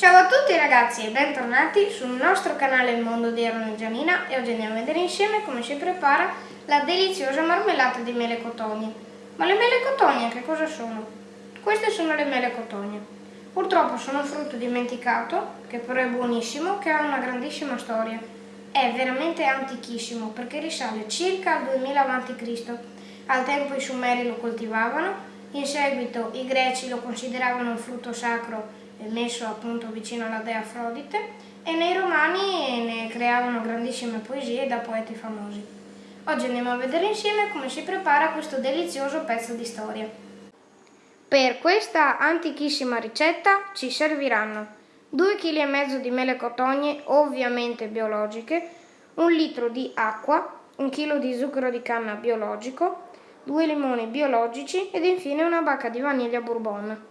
Ciao a tutti ragazzi e bentornati sul nostro canale Il Mondo di Aaron e Gianina e oggi andiamo a vedere insieme come si prepara la deliziosa marmellata di mele cotogne. Ma le mele cotogne che cosa sono? Queste sono le mele cotogne. Purtroppo sono un frutto dimenticato, che però è buonissimo, che ha una grandissima storia. È veramente antichissimo perché risale circa al 2000 a.C. Al tempo i Sumeri lo coltivavano, in seguito i Greci lo consideravano un frutto sacro messo appunto vicino alla dea Afrodite e nei romani ne creavano grandissime poesie da poeti famosi. Oggi andiamo a vedere insieme come si prepara questo delizioso pezzo di storia. Per questa antichissima ricetta ci serviranno 2,5 kg di mele cotogne ovviamente biologiche, 1 litro di acqua, 1 kg di zucchero di canna biologico, 2 limoni biologici ed infine una bacca di vaniglia bourbon.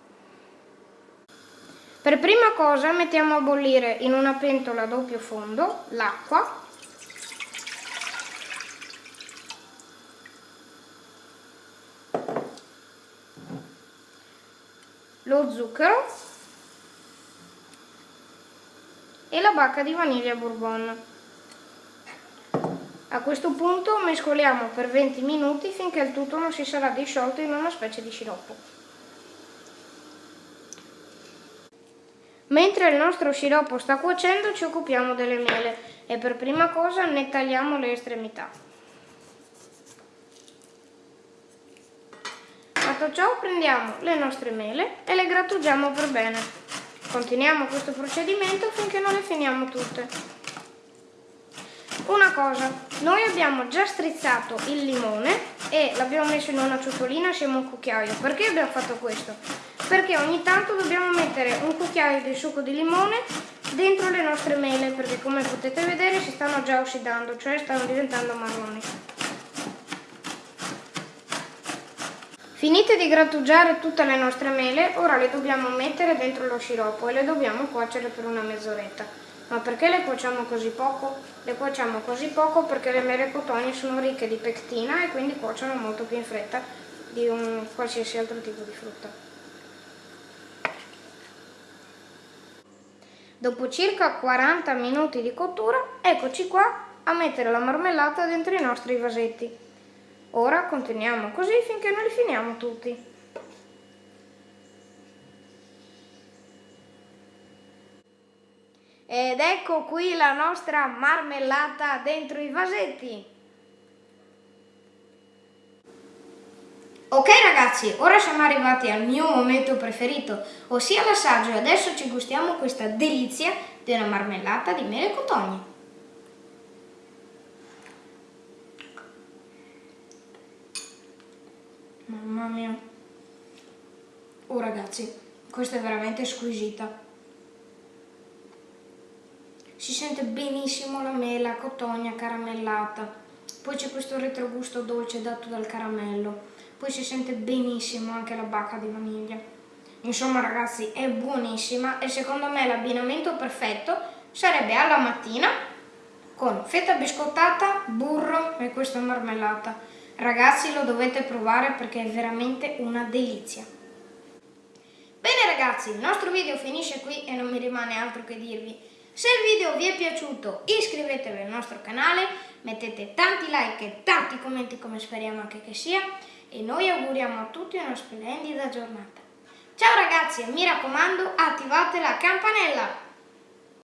Per prima cosa mettiamo a bollire in una pentola a doppio fondo l'acqua lo zucchero e la bacca di vaniglia bourbon. A questo punto mescoliamo per 20 minuti finché il tutto non si sarà disciolto in una specie di sciroppo. Mentre il nostro sciroppo sta cuocendo ci occupiamo delle mele e per prima cosa ne tagliamo le estremità. Fatto ciò prendiamo le nostre mele e le grattugiamo per bene. Continuiamo questo procedimento finché non le finiamo tutte. Una cosa, noi abbiamo già strizzato il limone e l'abbiamo messo in una ciotolina assieme a un cucchiaio. Perché abbiamo fatto questo? Perché ogni tanto dobbiamo mettere un cucchiaio di succo di limone dentro le nostre mele perché come potete vedere si stanno già ossidando, cioè stanno diventando marroni. Finite di grattugiare tutte le nostre mele, ora le dobbiamo mettere dentro lo sciroppo e le dobbiamo cuocere per una mezz'oretta. Ma perché le cuociamo così poco? Le cuociamo così poco perché le mele cotogne sono ricche di pectina e quindi cuociono molto più in fretta di un qualsiasi altro tipo di frutta. Dopo circa 40 minuti di cottura, eccoci qua a mettere la marmellata dentro i nostri vasetti. Ora continuiamo così finché non li finiamo tutti. Ed ecco qui la nostra marmellata dentro i vasetti. Ok ragazzi, ora siamo arrivati al mio momento preferito, ossia l'assaggio e adesso ci gustiamo questa delizia una marmellata di mele cotogne. Mamma mia. Oh ragazzi, questa è veramente squisita. Si sente benissimo la mela, cotogna, caramellata. Poi c'è questo retrogusto dolce dato dal caramello poi si sente benissimo anche la bacca di vaniglia. Insomma ragazzi è buonissima e secondo me l'abbinamento perfetto sarebbe alla mattina con fetta biscottata, burro e questa marmellata. Ragazzi lo dovete provare perché è veramente una delizia. Bene ragazzi, il nostro video finisce qui e non mi rimane altro che dirvi. Se il video vi è piaciuto iscrivetevi al nostro canale, mettete tanti like e tanti commenti come speriamo anche che sia e noi auguriamo a tutti una splendida giornata. Ciao ragazzi e mi raccomando attivate la campanella!